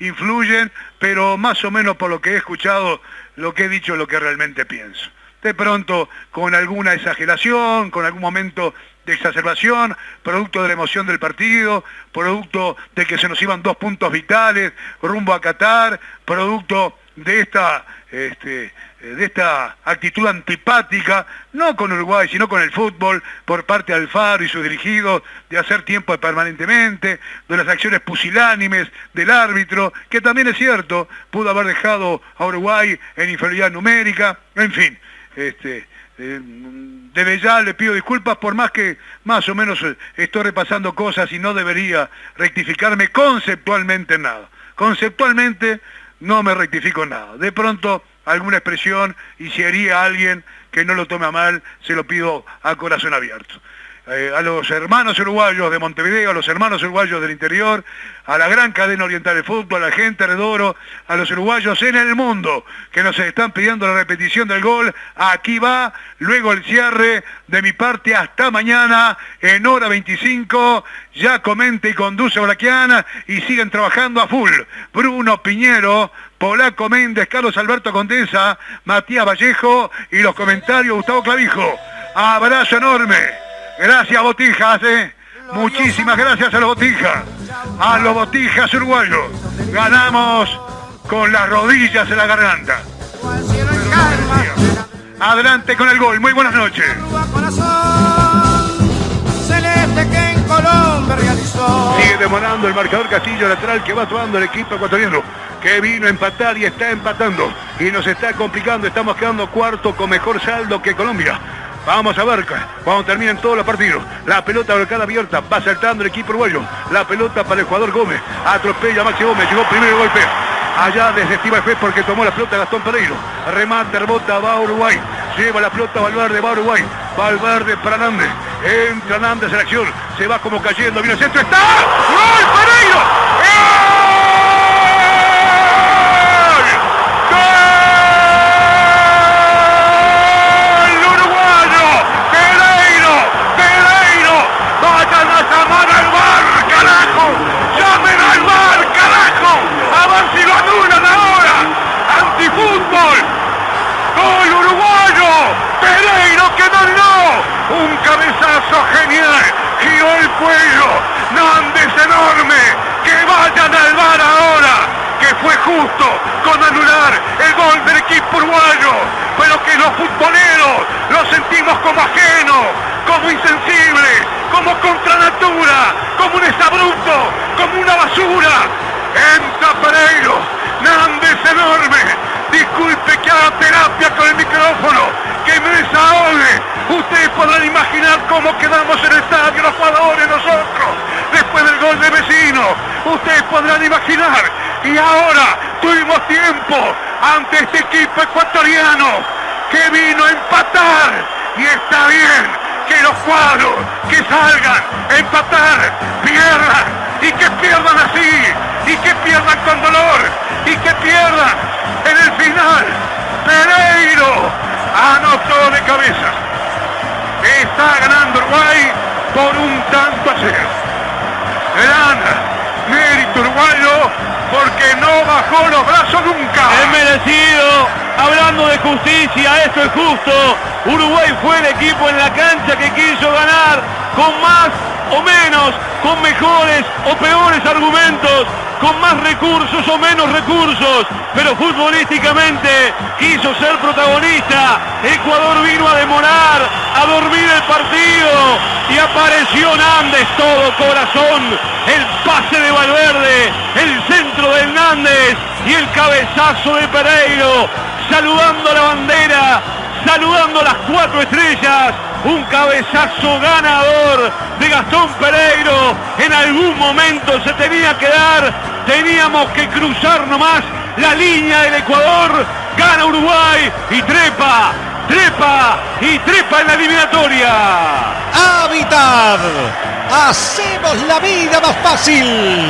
influyen, pero más o menos por lo que he escuchado, lo que he dicho es lo que realmente pienso. De pronto, con alguna exageración, con algún momento de exacerbación, producto de la emoción del partido, producto de que se nos iban dos puntos vitales rumbo a Qatar, producto de esta, este, de esta actitud antipática, no con Uruguay, sino con el fútbol, por parte de Alfaro y sus dirigidos, de hacer tiempo permanentemente, de las acciones pusilánimes del árbitro, que también es cierto, pudo haber dejado a Uruguay en inferioridad numérica, en fin. Este, eh, desde ya le pido disculpas por más que más o menos eh, estoy repasando cosas y no debería rectificarme conceptualmente nada. Conceptualmente no me rectifico nada. De pronto alguna expresión y si haría alguien que no lo tome a mal, se lo pido a corazón abierto. Eh, a los hermanos uruguayos de Montevideo, a los hermanos uruguayos del interior, a la gran cadena oriental de fútbol, a la gente de Oro, a los uruguayos en el mundo que nos están pidiendo la repetición del gol. Aquí va, luego el cierre de mi parte hasta mañana en hora 25. Ya comente y conduce Braquiana y siguen trabajando a full. Bruno Piñero, Polaco Méndez, Carlos Alberto Condesa, Matías Vallejo y los comentarios Gustavo Clavijo. Abrazo enorme. Gracias, Botijas, ¿eh? Muchísimas gracias a los Botijas. A los Botijas uruguayos. Ganamos con las rodillas en la garganta. Adelante con el gol. Muy buenas noches. Sigue demorando el marcador Castillo lateral que va tomando el equipo ecuatoriano que vino a empatar y está empatando y nos está complicando. Estamos quedando cuarto con mejor saldo que Colombia. Vamos a ver cuando terminen todos los partidos. La pelota volcada abierta, va saltando el equipo uruguayo. La pelota para el jugador Gómez. Atropella a Maxi Gómez, llegó primero el golpe. Allá desde Estiva porque tomó la pelota Gastón Pereiro. Remate, rebota, va a Uruguay. Lleva la pelota Valverde, va a Uruguay. Valverde para Nández. Entra Nández en acción. Se va como cayendo. Viene el centro. ¡Está! ¡Gol Con anular el gol del equipo uruguayo. Pero que los futboleros lo sentimos como ajeno, como insensible, como contra natura, como un exabrupto, como una basura. Entra Pereiro. Nández enorme. Disculpe que haga terapia con el micrófono. Que me desahogue Ustedes podrán imaginar cómo quedamos en el estadio los jugadores nosotros después del gol de vecino. Ustedes podrán imaginar. Y ahora tuvimos tiempo ante este equipo ecuatoriano que vino a empatar. Y está bien que los cuadros que salgan a empatar pierdan y que pierdan así y que pierdan con dolor y que pierdan en el final. Pereiro anotó de cabeza. Está ganando Uruguay por un tanto a cero. Gran mérito uruguayo porque no bajó los brazos nunca. Es merecido. Hablando de justicia, esto es justo. Uruguay fue el equipo en la cancha que quiso ganar con más o menos, con mejores o peores argumentos, con más recursos o menos recursos, pero futbolísticamente quiso ser protagonista. Ecuador vino a demorar, a dormir el partido y apareció Nández todo corazón. El pase de Valverde, el centro de Hernández y el cabezazo de Pereiro, saludando la bandera, saludando las cuatro estrellas un cabezazo ganador de Gastón Pereiro. En algún momento se tenía que dar, teníamos que cruzar nomás la línea del Ecuador. Gana Uruguay y trepa, trepa y trepa en la eliminatoria. Habitat. Hacemos la vida más fácil.